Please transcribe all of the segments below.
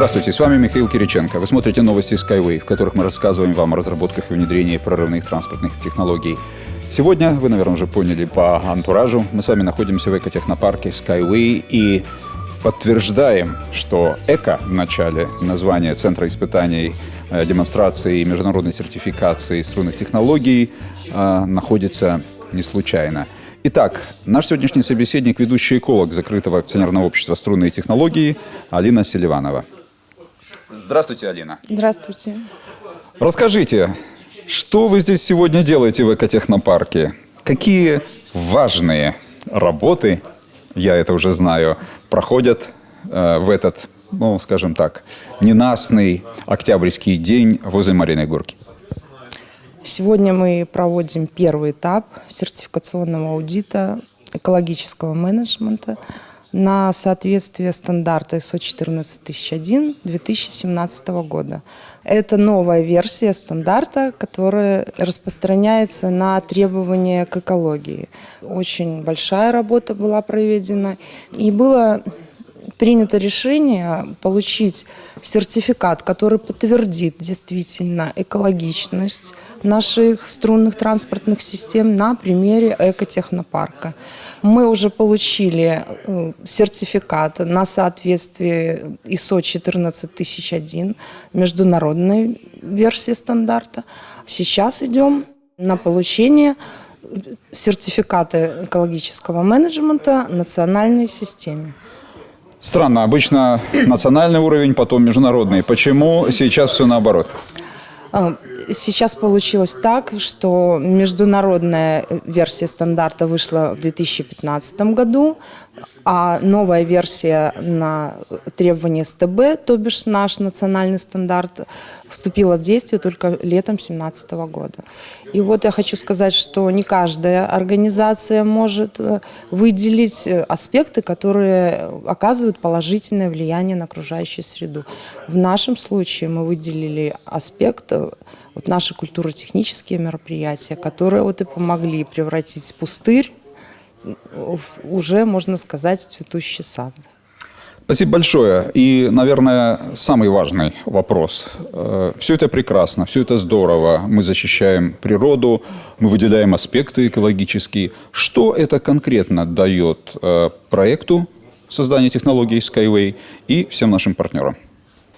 Здравствуйте, с вами Михаил Кириченко. Вы смотрите новости Skyway, в которых мы рассказываем вам о разработках и внедрении прорывных транспортных технологий. Сегодня, вы, наверное, уже поняли по антуражу, мы с вами находимся в экотехнопарке Skyway и подтверждаем, что «эко» в начале названия Центра испытаний, э, демонстрации и международной сертификации струнных технологий э, находится не случайно. Итак, наш сегодняшний собеседник – ведущий эколог закрытого акционерного общества «Струнные технологии» Алина Селиванова. Здравствуйте, Алина. Здравствуйте. Расскажите, что вы здесь сегодня делаете в экотехнопарке? Какие важные работы, я это уже знаю, проходят э, в этот, ну, скажем так, ненастный октябрьский день возле Мариной Горки? Сегодня мы проводим первый этап сертификационного аудита экологического менеджмента на соответствие стандарта ISO 14001 2017 года. Это новая версия стандарта, которая распространяется на требования к экологии. Очень большая работа была проведена. И было принято решение получить сертификат, который подтвердит действительно экологичность наших струнных транспортных систем на примере экотехнопарка. Мы уже получили э, сертификат на соответствие ISO 14001, международной версии стандарта. Сейчас идем на получение сертификата экологического менеджмента национальной системе. Странно, обычно национальный уровень, потом международный. Почему сейчас все наоборот? А, сейчас получилось так, что международная версия стандарта вышла в 2015 году, а новая версия на требования СТБ, то бишь наш национальный стандарт, вступила в действие только летом 2017 года. И вот я хочу сказать, что не каждая организация может э, выделить э, аспекты, которые оказывают положительное влияние на окружающую среду. В нашем случае мы выделили аспект э, вот наши культурно-технические мероприятия, которые вот и помогли превратить пустырь уже, можно сказать, цветущий сад. Спасибо большое. И, наверное, самый важный вопрос. Э, все это прекрасно, все это здорово. Мы защищаем природу, мы выделяем аспекты экологические. Что это конкретно дает э, проекту создания технологий Skyway и всем нашим партнерам?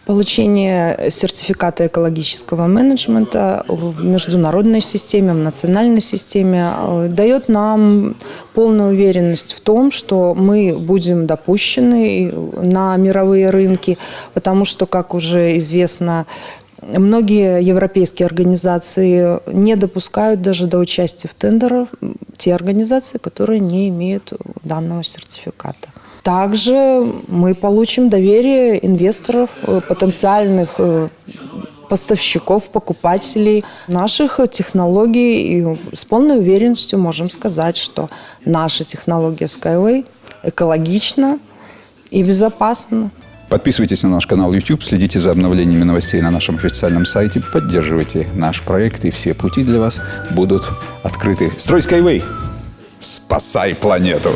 Получение сертификата экологического менеджмента в международной системе, в национальной системе э, дает нам полную уверенность в том, что мы будем допущены на мировые рынки, потому что, как уже известно, Многие европейские организации не допускают даже до участия в тендерах те организации, которые не имеют данного сертификата. Также мы получим доверие инвесторов, э, потенциальных э, поставщиков, покупателей наших технологий. И с полной уверенностью можем сказать, что наша технология Skyway экологична и безопасна. Подписывайтесь на наш канал YouTube, следите за обновлениями новостей на нашем официальном сайте, поддерживайте наш проект, и все пути для вас будут открыты. Строй Skyway! Спасай планету!